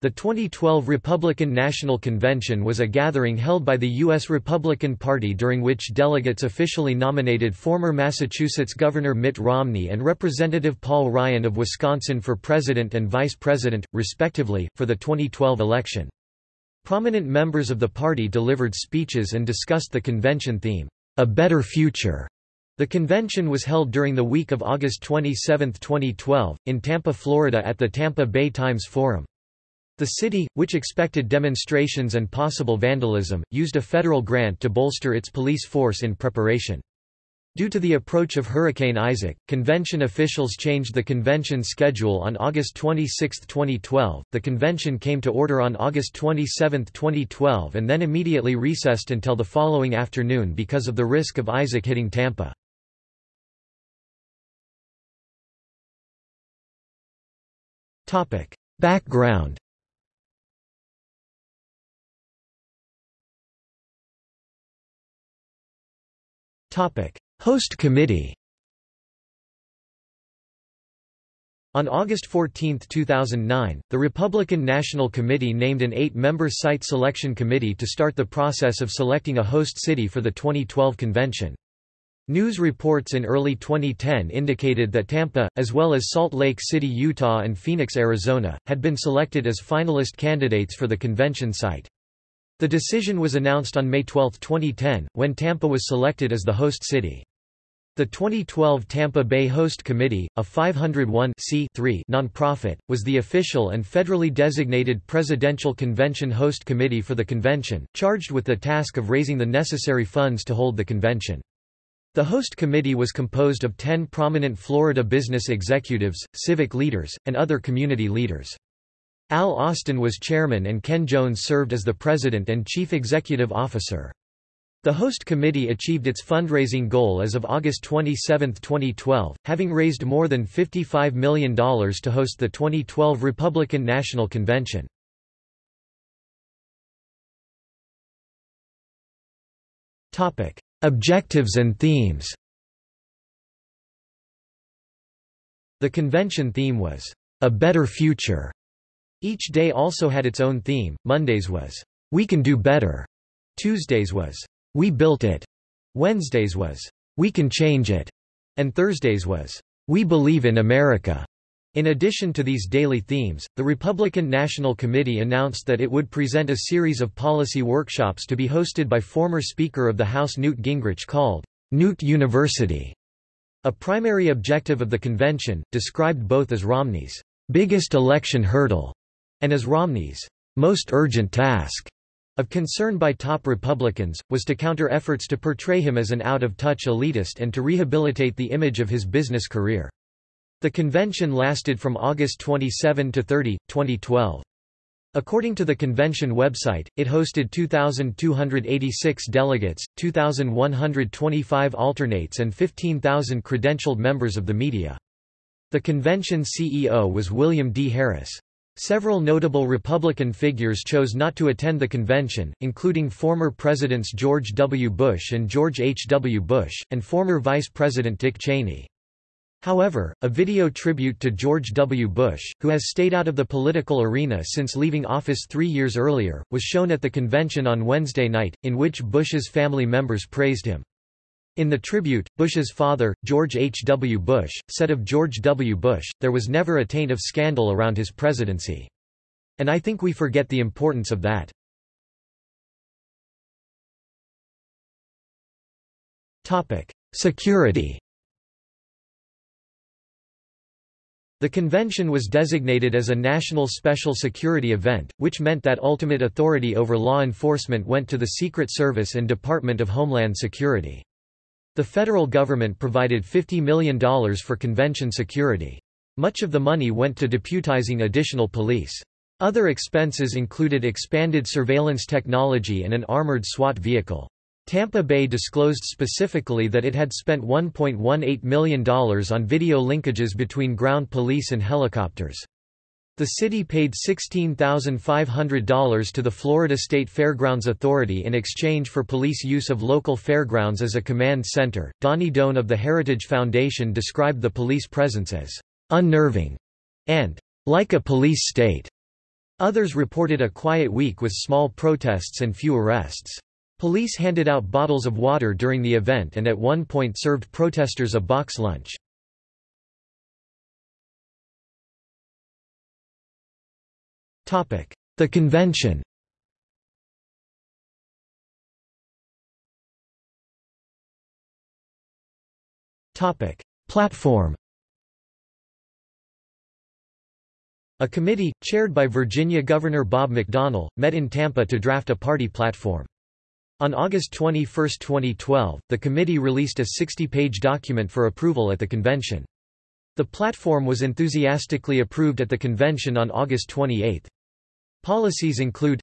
The 2012 Republican National Convention was a gathering held by the U.S. Republican Party during which delegates officially nominated former Massachusetts Governor Mitt Romney and Representative Paul Ryan of Wisconsin for president and vice president, respectively, for the 2012 election. Prominent members of the party delivered speeches and discussed the convention theme, A Better Future. The convention was held during the week of August 27, 2012, in Tampa, Florida at the Tampa Bay Times Forum. The city, which expected demonstrations and possible vandalism, used a federal grant to bolster its police force in preparation. Due to the approach of Hurricane Isaac, convention officials changed the convention schedule on August 26, 2012. The convention came to order on August 27, 2012 and then immediately recessed until the following afternoon because of the risk of Isaac hitting Tampa. Topic: Background Host committee On August 14, 2009, the Republican National Committee named an eight-member site selection committee to start the process of selecting a host city for the 2012 convention. News reports in early 2010 indicated that Tampa, as well as Salt Lake City, Utah and Phoenix, Arizona, had been selected as finalist candidates for the convention site. The decision was announced on May 12, 2010, when Tampa was selected as the host city. The 2012 Tampa Bay Host Committee, a 501 nonprofit, was the official and federally designated presidential convention host committee for the convention, charged with the task of raising the necessary funds to hold the convention. The host committee was composed of 10 prominent Florida business executives, civic leaders, and other community leaders. Al Austin was chairman and Ken Jones served as the president and chief executive officer. The host committee achieved its fundraising goal as of August 27, 2012, having raised more than $55 million to host the 2012 Republican National Convention. Objectives and themes The convention theme was, "...a better future." Each day also had its own theme. Mondays was, We can do better. Tuesdays was, We built it. Wednesdays was, We can change it. And Thursdays was, We believe in America. In addition to these daily themes, the Republican National Committee announced that it would present a series of policy workshops to be hosted by former Speaker of the House Newt Gingrich called Newt University. A primary objective of the convention, described both as Romney's biggest election hurdle and as Romney's most urgent task of concern by top Republicans, was to counter efforts to portray him as an out-of-touch elitist and to rehabilitate the image of his business career. The convention lasted from August 27 to 30, 2012. According to the convention website, it hosted 2,286 delegates, 2,125 alternates and 15,000 credentialed members of the media. The convention CEO was William D. Harris. Several notable Republican figures chose not to attend the convention, including former Presidents George W. Bush and George H. W. Bush, and former Vice President Dick Cheney. However, a video tribute to George W. Bush, who has stayed out of the political arena since leaving office three years earlier, was shown at the convention on Wednesday night, in which Bush's family members praised him. In the tribute, Bush's father, George H. W. Bush, said of George W. Bush, there was never a taint of scandal around his presidency. And I think we forget the importance of that. Security The convention was designated as a national special security event, which meant that ultimate authority over law enforcement went to the Secret Service and Department of Homeland Security. The federal government provided $50 million for convention security. Much of the money went to deputizing additional police. Other expenses included expanded surveillance technology and an armored SWAT vehicle. Tampa Bay disclosed specifically that it had spent $1.18 million on video linkages between ground police and helicopters. The city paid $16,500 to the Florida State Fairgrounds Authority in exchange for police use of local fairgrounds as a command center. Donnie Doan of the Heritage Foundation described the police presence as unnerving and like a police state. Others reported a quiet week with small protests and few arrests. Police handed out bottles of water during the event and at one point served protesters a box lunch. The convention Platform A committee, chaired by Virginia Governor Bob McDonnell, met in Tampa to draft a party platform. On August 21, 2012, the committee released a 60-page document for approval at the convention. The platform was enthusiastically approved at the convention on August 28. Policies include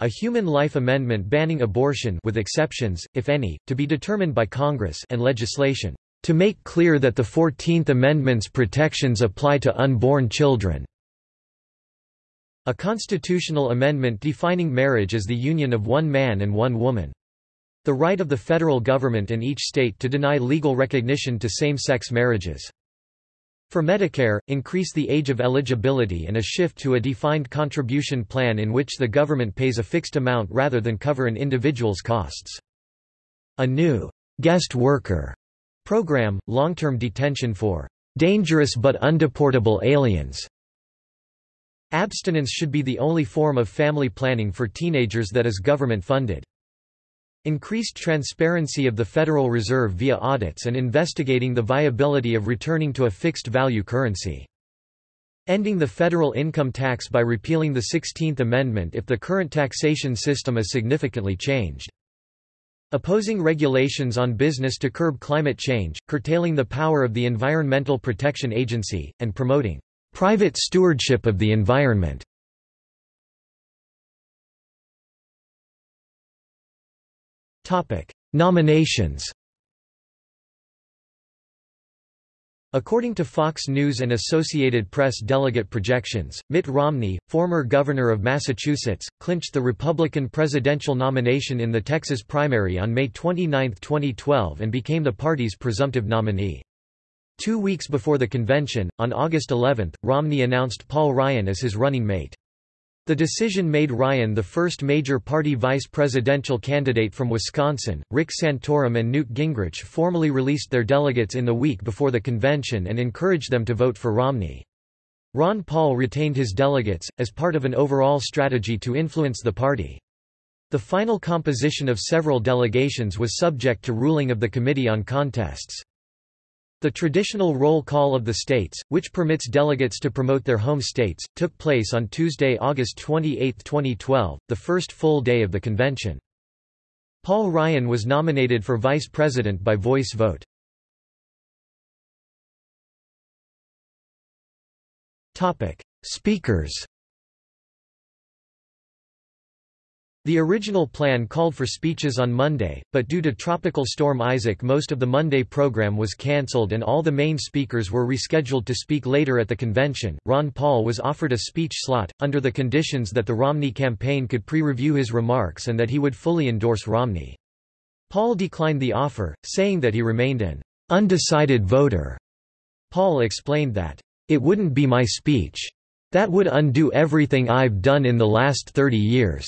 a human life amendment banning abortion with exceptions, if any, to be determined by Congress and legislation to make clear that the Fourteenth Amendment's protections apply to unborn children. A constitutional amendment defining marriage as the union of one man and one woman. The right of the federal government and each state to deny legal recognition to same-sex marriages. For Medicare, increase the age of eligibility and a shift to a defined contribution plan in which the government pays a fixed amount rather than cover an individual's costs. A new guest worker Program, long-term detention for dangerous but undeportable aliens. Abstinence should be the only form of family planning for teenagers that is government-funded. Increased transparency of the Federal Reserve via audits and investigating the viability of returning to a fixed-value currency. Ending the federal income tax by repealing the 16th Amendment if the current taxation system is significantly changed. Opposing regulations on business to curb climate change, curtailing the power of the Environmental Protection Agency, and promoting private stewardship of the environment. Nominations According to Fox News and Associated Press delegate projections, Mitt Romney, former governor of Massachusetts, clinched the Republican presidential nomination in the Texas primary on May 29, 2012 and became the party's presumptive nominee. Two weeks before the convention, on August 11, Romney announced Paul Ryan as his running mate. The decision made Ryan the first major party vice presidential candidate from Wisconsin. Rick Santorum and Newt Gingrich formally released their delegates in the week before the convention and encouraged them to vote for Romney. Ron Paul retained his delegates, as part of an overall strategy to influence the party. The final composition of several delegations was subject to ruling of the Committee on Contests. The traditional roll call of the states, which permits delegates to promote their home states, took place on Tuesday, August 28, 2012, the first full day of the convention. Paul Ryan was nominated for vice president by voice vote. Speakers The original plan called for speeches on Monday, but due to Tropical Storm Isaac most of the Monday program was cancelled and all the main speakers were rescheduled to speak later at the convention. Ron Paul was offered a speech slot, under the conditions that the Romney campaign could pre-review his remarks and that he would fully endorse Romney. Paul declined the offer, saying that he remained an undecided voter. Paul explained that, "...it wouldn't be my speech. That would undo everything I've done in the last 30 years."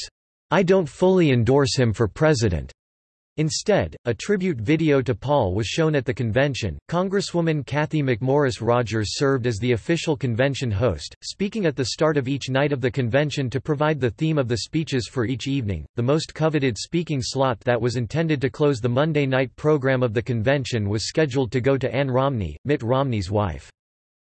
I don't fully endorse him for president. Instead, a tribute video to Paul was shown at the convention. Congresswoman Cathy McMorris Rodgers served as the official convention host, speaking at the start of each night of the convention to provide the theme of the speeches for each evening. The most coveted speaking slot that was intended to close the Monday night program of the convention was scheduled to go to Ann Romney, Mitt Romney's wife.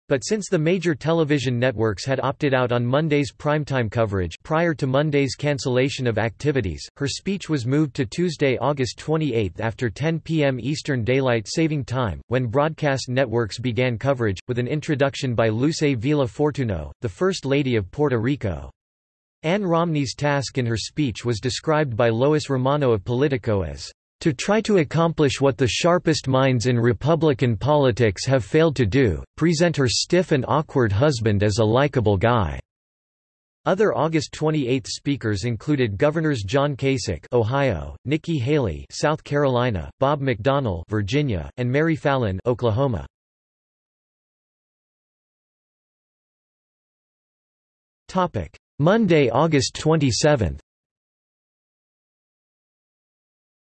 But since the major television networks had opted out on Monday's primetime coverage prior to Monday's cancellation of activities, her speech was moved to Tuesday, August 28 after 10 p.m. Eastern Daylight Saving Time, when broadcast networks began coverage, with an introduction by Luce Vela Fortuno, the First Lady of Puerto Rico. Ann Romney's task in her speech was described by Lois Romano of Politico as to try to accomplish what the sharpest minds in Republican politics have failed to do, present her stiff and awkward husband as a likable guy. Other August 28 speakers included Governors John Kasich, Ohio, Nikki Haley, South Carolina, Bob McDonnell, Virginia, and Mary Fallin, Oklahoma. Topic: Monday, August 27.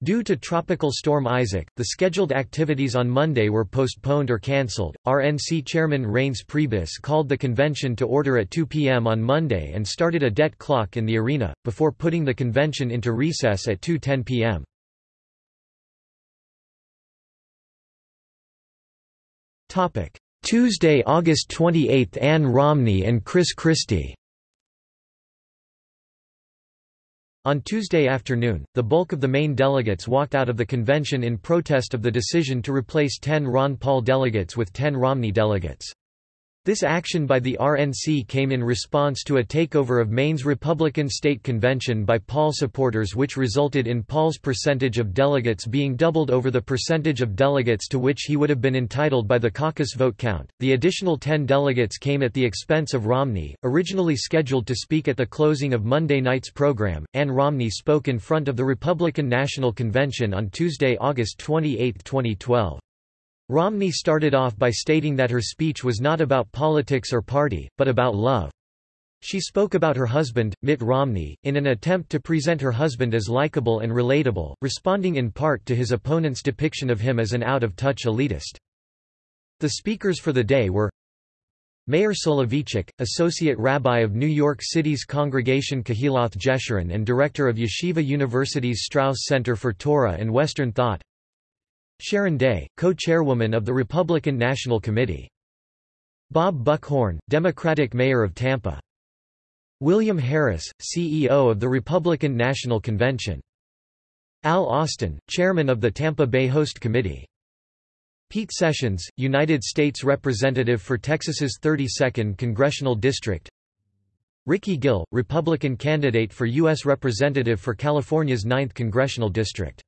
Due to Tropical Storm Isaac, the scheduled activities on Monday were postponed or cancelled. RNC Chairman Reince Priebus called the convention to order at 2 p.m. on Monday and started a debt clock in the arena, before putting the convention into recess at 2.10 p.m. Tuesday, August 28 – Ann Romney and Chris Christie On Tuesday afternoon, the bulk of the main delegates walked out of the convention in protest of the decision to replace 10 Ron Paul delegates with 10 Romney delegates. This action by the RNC came in response to a takeover of Maine's Republican State Convention by Paul supporters which resulted in Paul's percentage of delegates being doubled over the percentage of delegates to which he would have been entitled by the caucus vote count. The additional 10 delegates came at the expense of Romney, originally scheduled to speak at the closing of Monday night's program. Ann Romney spoke in front of the Republican National Convention on Tuesday, August 28, 2012. Romney started off by stating that her speech was not about politics or party, but about love. She spoke about her husband, Mitt Romney, in an attempt to present her husband as likable and relatable, responding in part to his opponent's depiction of him as an out-of-touch elitist. The speakers for the day were Meir Soloveichik, Associate Rabbi of New York City's Congregation Kehilath Jeshurun and Director of Yeshiva University's Strauss Center for Torah and Western Thought Sharon Day, co-chairwoman of the Republican National Committee. Bob Buckhorn, Democratic Mayor of Tampa. William Harris, CEO of the Republican National Convention. Al Austin, Chairman of the Tampa Bay Host Committee. Pete Sessions, United States Representative for Texas's 32nd Congressional District. Ricky Gill, Republican candidate for U.S. Representative for California's 9th Congressional District.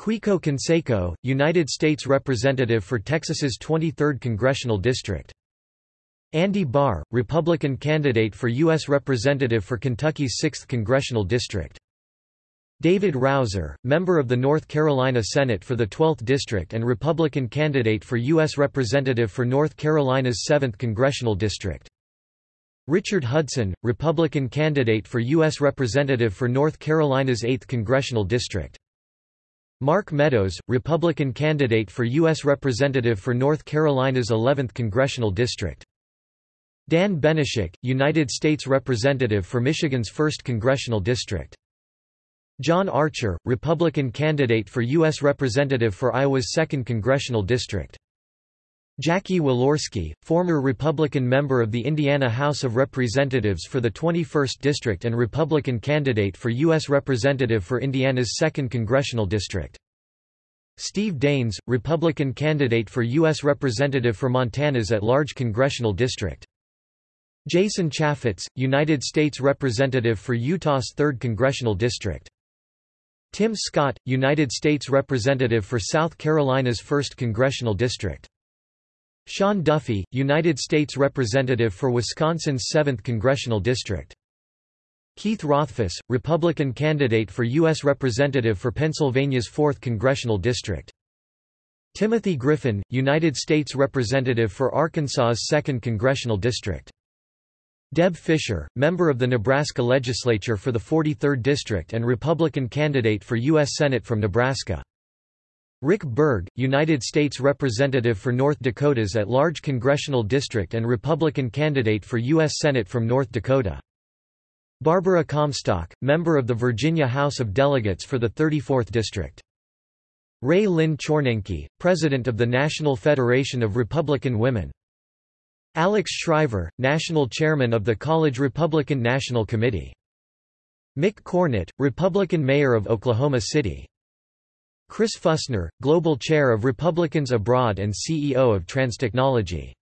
Quico Canseco, United States Representative for Texas's 23rd Congressional District. Andy Barr, Republican candidate for U.S. Representative for Kentucky's 6th Congressional District. David Rouzer, member of the North Carolina Senate for the 12th District and Republican candidate for U.S. Representative for North Carolina's 7th Congressional District. Richard Hudson, Republican candidate for U.S. Representative for North Carolina's 8th Congressional District. Mark Meadows, Republican candidate for U.S. Representative for North Carolina's 11th Congressional District. Dan Benishek, United States Representative for Michigan's 1st Congressional District. John Archer, Republican candidate for U.S. Representative for Iowa's 2nd Congressional District. Jackie Walorski, former Republican member of the Indiana House of Representatives for the 21st District and Republican candidate for U.S. Representative for Indiana's 2nd Congressional District. Steve Daines, Republican candidate for U.S. Representative for Montana's at-large Congressional District. Jason Chaffetz, United States Representative for Utah's 3rd Congressional District. Tim Scott, United States Representative for South Carolina's 1st Congressional District. Sean Duffy, United States Representative for Wisconsin's 7th Congressional District. Keith Rothfus, Republican candidate for U.S. Representative for Pennsylvania's 4th Congressional District. Timothy Griffin, United States Representative for Arkansas's 2nd Congressional District. Deb Fischer, member of the Nebraska Legislature for the 43rd District and Republican candidate for U.S. Senate from Nebraska. Rick Berg, United States Representative for North Dakota's at-large congressional district and Republican candidate for U.S. Senate from North Dakota. Barbara Comstock, member of the Virginia House of Delegates for the 34th District. Rae Lynn Chornenky, President of the National Federation of Republican Women. Alex Shriver, National Chairman of the College Republican National Committee. Mick Cornett, Republican Mayor of Oklahoma City. Chris Fussner, Global Chair of Republicans Abroad and CEO of Transtechnology.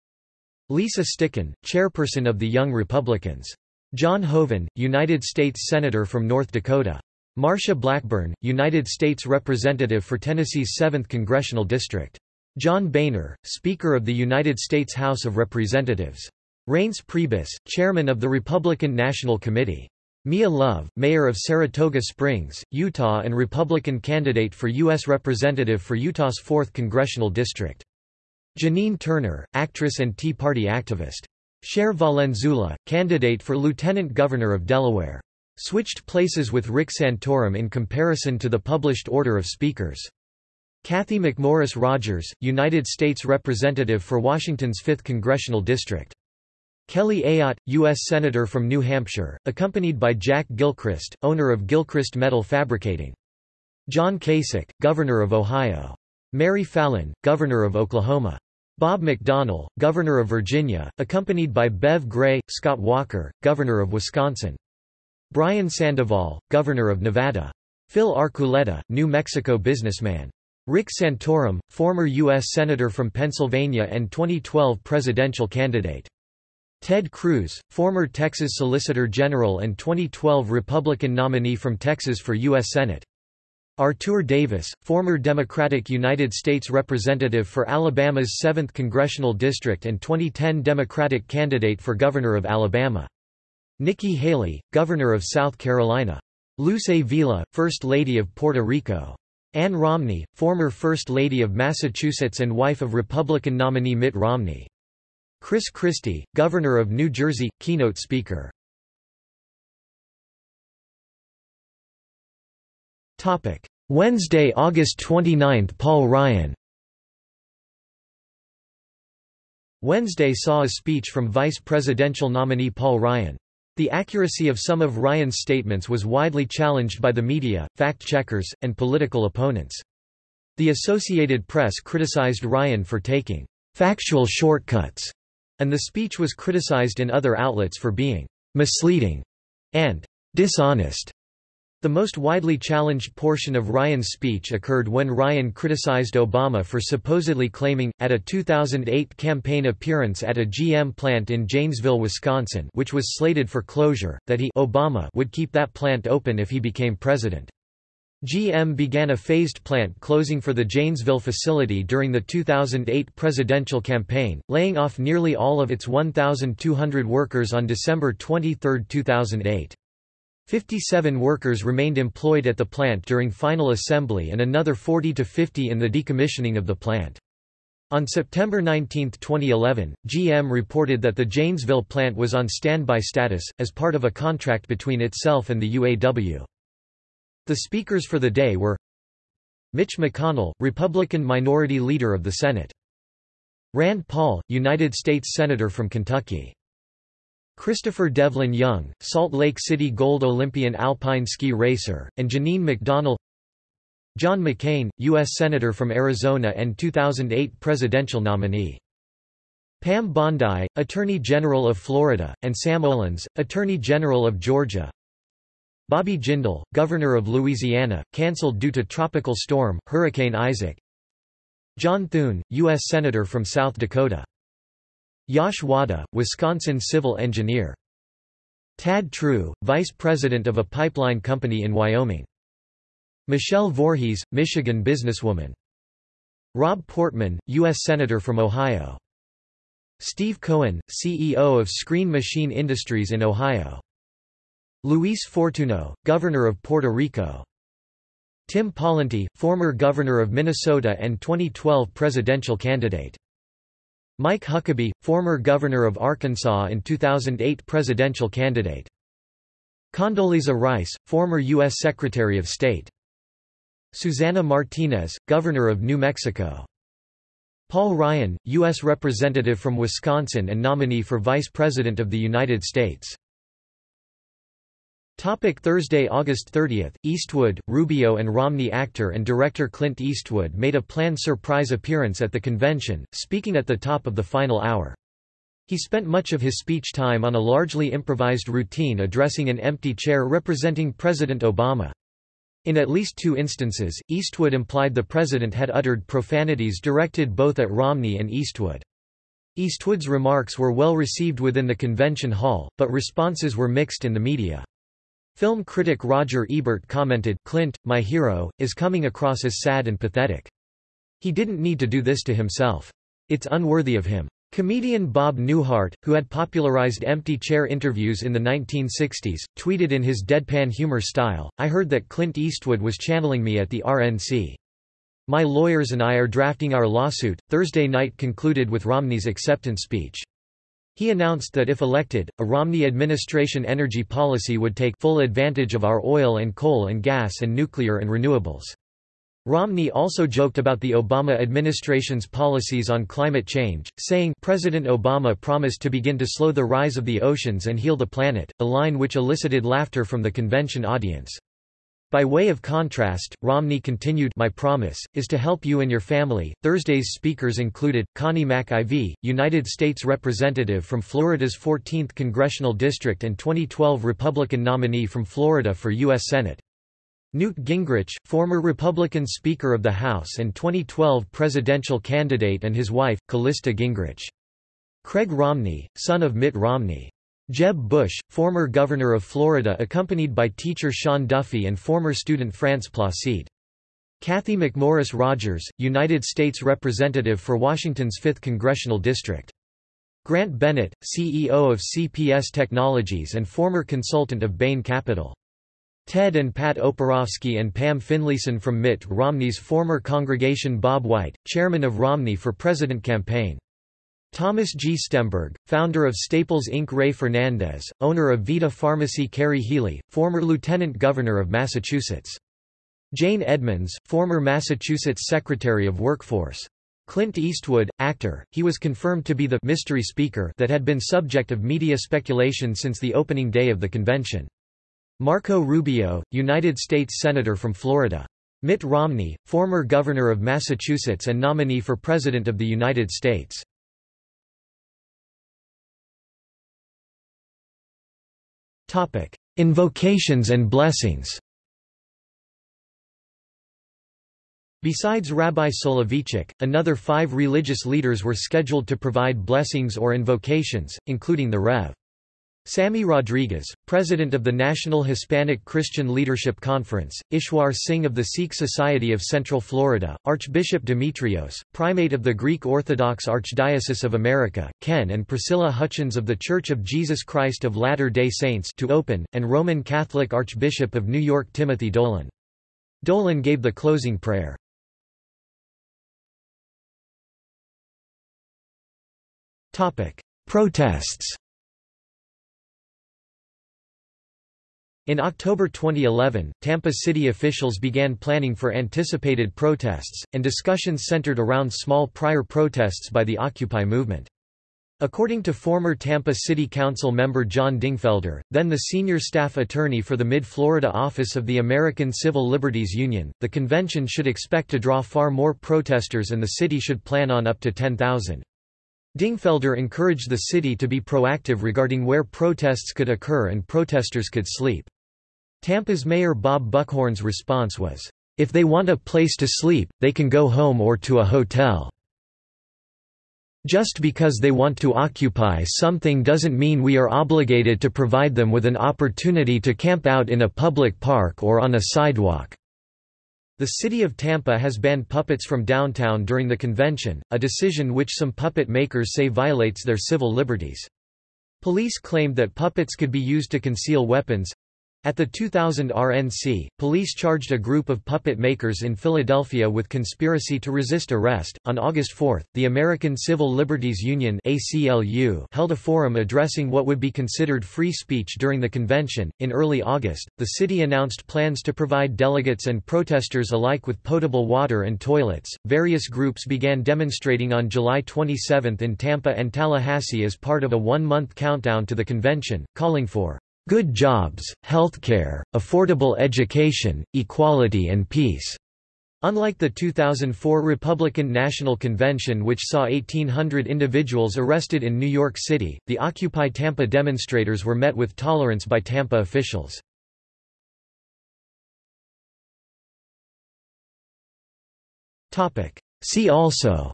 Lisa Stickan, Chairperson of the Young Republicans. John Hoeven, United States Senator from North Dakota. Marsha Blackburn, United States Representative for Tennessee's 7th Congressional District. John Boehner, Speaker of the United States House of Representatives. Reince Priebus, Chairman of the Republican National Committee. Mia Love, Mayor of Saratoga Springs, Utah and Republican candidate for U.S. Representative for Utah's 4th Congressional District. Janine Turner, actress and Tea Party activist. Sher Valenzuela, candidate for Lieutenant Governor of Delaware. Switched places with Rick Santorum in comparison to the published order of speakers. Cathy McMorris Rodgers, United States Representative for Washington's 5th Congressional District. Kelly Ayotte, U.S. Senator from New Hampshire, accompanied by Jack Gilchrist, owner of Gilchrist Metal Fabricating. John Kasich, Governor of Ohio. Mary Fallin, Governor of Oklahoma. Bob McDonnell, Governor of Virginia, accompanied by Bev Gray, Scott Walker, Governor of Wisconsin. Brian Sandoval, Governor of Nevada. Phil Archuleta, New Mexico businessman. Rick Santorum, former U.S. Senator from Pennsylvania and 2012 presidential candidate. Ted Cruz, former Texas Solicitor General and 2012 Republican nominee from Texas for U.S. Senate. Artur Davis, former Democratic United States Representative for Alabama's 7th Congressional District and 2010 Democratic candidate for Governor of Alabama. Nikki Haley, Governor of South Carolina. Luz Avila, First Lady of Puerto Rico. Ann Romney, former First Lady of Massachusetts and wife of Republican nominee Mitt Romney. Chris Christie, Governor of New Jersey, keynote speaker. Topic: Wednesday, August 29 – Paul Ryan Wednesday saw a speech from vice presidential nominee Paul Ryan. The accuracy of some of Ryan's statements was widely challenged by the media, fact-checkers, and political opponents. The Associated Press criticized Ryan for taking factual shortcuts, and the speech was criticized in other outlets for being misleading and dishonest. The most widely challenged portion of Ryan's speech occurred when Ryan criticized Obama for supposedly claiming, at a 2008 campaign appearance at a GM plant in Janesville, Wisconsin which was slated for closure, that he Obama would keep that plant open if he became president. GM began a phased plant closing for the Janesville facility during the 2008 presidential campaign, laying off nearly all of its 1,200 workers on December 23, 2008. 57 workers remained employed at the plant during final assembly and another 40 to 50 in the decommissioning of the plant. On September 19, 2011, GM reported that the Janesville plant was on standby status, as part of a contract between itself and the UAW. The speakers for the day were Mitch McConnell, Republican Minority Leader of the Senate. Rand Paul, United States Senator from Kentucky. Christopher Devlin Young, Salt Lake City Gold Olympian alpine ski racer, and Janine McDonnell John McCain, U.S. Senator from Arizona and 2008 presidential nominee. Pam Bondi, Attorney General of Florida, and Sam Olens, Attorney General of Georgia. Bobby Jindal, Governor of Louisiana, cancelled due to tropical storm, Hurricane Isaac. John Thune, U.S. Senator from South Dakota. Yash Wada, Wisconsin civil engineer. Tad True, vice president of a pipeline company in Wyoming. Michelle Voorhees, Michigan businesswoman. Rob Portman, U.S. Senator from Ohio. Steve Cohen, CEO of Screen Machine Industries in Ohio. Luis Fortuno, Governor of Puerto Rico. Tim Pawlenty, former Governor of Minnesota and 2012 presidential candidate. Mike Huckabee, former governor of Arkansas and 2008 presidential candidate. Condoleezza Rice, former U.S. Secretary of State. Susana Martinez, governor of New Mexico. Paul Ryan, U.S. Representative from Wisconsin and nominee for Vice President of the United States. Topic Thursday, August 30. Eastwood, Rubio and Romney actor and director Clint Eastwood made a planned surprise appearance at the convention, speaking at the top of the final hour. He spent much of his speech time on a largely improvised routine addressing an empty chair representing President Obama. In at least two instances, Eastwood implied the president had uttered profanities directed both at Romney and Eastwood. Eastwood's remarks were well received within the convention hall, but responses were mixed in the media. Film critic Roger Ebert commented, Clint, my hero, is coming across as sad and pathetic. He didn't need to do this to himself. It's unworthy of him. Comedian Bob Newhart, who had popularized empty chair interviews in the 1960s, tweeted in his deadpan humor style, I heard that Clint Eastwood was channeling me at the RNC. My lawyers and I are drafting our lawsuit. Thursday night concluded with Romney's acceptance speech. He announced that if elected, a Romney administration energy policy would take full advantage of our oil and coal and gas and nuclear and renewables. Romney also joked about the Obama administration's policies on climate change, saying, President Obama promised to begin to slow the rise of the oceans and heal the planet, a line which elicited laughter from the convention audience. By way of contrast, Romney continued My promise, is to help you and your family. Thursday's speakers included, Connie Mack IV, United States Representative from Florida's 14th Congressional District and 2012 Republican nominee from Florida for U.S. Senate. Newt Gingrich, former Republican Speaker of the House and 2012 presidential candidate and his wife, Callista Gingrich. Craig Romney, son of Mitt Romney. Jeb Bush, former governor of Florida accompanied by teacher Sean Duffy and former student France Placide. Cathy McMorris Rodgers, United States Representative for Washington's 5th Congressional District. Grant Bennett, CEO of CPS Technologies and former consultant of Bain Capital. Ted and Pat Oporowski and Pam Finlayson from Mitt Romney's former congregation Bob White, chairman of Romney for President campaign. Thomas G. Stemberg, founder of Staples Inc. Ray Fernandez, owner of Vita Pharmacy Kerry Healey, former lieutenant governor of Massachusetts. Jane Edmonds, former Massachusetts Secretary of Workforce. Clint Eastwood, actor, he was confirmed to be the mystery speaker that had been subject of media speculation since the opening day of the convention. Marco Rubio, United States Senator from Florida. Mitt Romney, former governor of Massachusetts and nominee for President of the United States. Invocations and blessings Besides Rabbi Soloveichik, another five religious leaders were scheduled to provide blessings or invocations, including the Rev. Sammy Rodriguez, president of the National Hispanic Christian Leadership Conference, Ishwar Singh of the Sikh Society of Central Florida, Archbishop Demetrios, primate of the Greek Orthodox Archdiocese of America, Ken and Priscilla Hutchins of the Church of Jesus Christ of Latter-day Saints to open, and Roman Catholic Archbishop of New York Timothy Dolan. Dolan gave the closing prayer. Protests In October 2011, Tampa City officials began planning for anticipated protests, and discussions centered around small prior protests by the Occupy movement. According to former Tampa City Council member John Dingfelder, then the senior staff attorney for the Mid-Florida office of the American Civil Liberties Union, the convention should expect to draw far more protesters and the city should plan on up to 10,000. Dingfelder encouraged the city to be proactive regarding where protests could occur and protesters could sleep. Tampa's mayor Bob Buckhorn's response was, "...if they want a place to sleep, they can go home or to a hotel. Just because they want to occupy something doesn't mean we are obligated to provide them with an opportunity to camp out in a public park or on a sidewalk." The city of Tampa has banned puppets from downtown during the convention, a decision which some puppet makers say violates their civil liberties. Police claimed that puppets could be used to conceal weapons, at the 2000 RNC, police charged a group of puppet makers in Philadelphia with conspiracy to resist arrest. On August 4, the American Civil Liberties Union (ACLU) held a forum addressing what would be considered free speech during the convention. In early August, the city announced plans to provide delegates and protesters alike with potable water and toilets. Various groups began demonstrating on July 27 in Tampa and Tallahassee as part of a one-month countdown to the convention, calling for good jobs, healthcare, affordable education, equality and peace." Unlike the 2004 Republican National Convention which saw 1,800 individuals arrested in New York City, the Occupy Tampa demonstrators were met with tolerance by Tampa officials. See also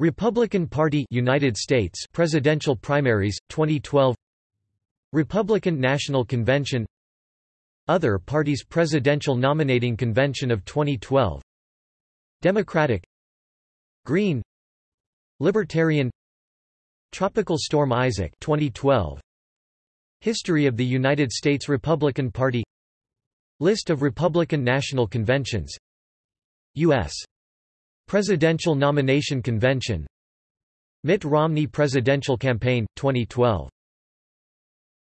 Republican Party United States presidential primaries 2012 Republican National Convention Other parties presidential nominating convention of 2012 Democratic Green Libertarian Tropical Storm Isaac 2012 History of the United States Republican Party List of Republican National Conventions U.S. Presidential Nomination Convention. Mitt Romney Presidential Campaign, 2012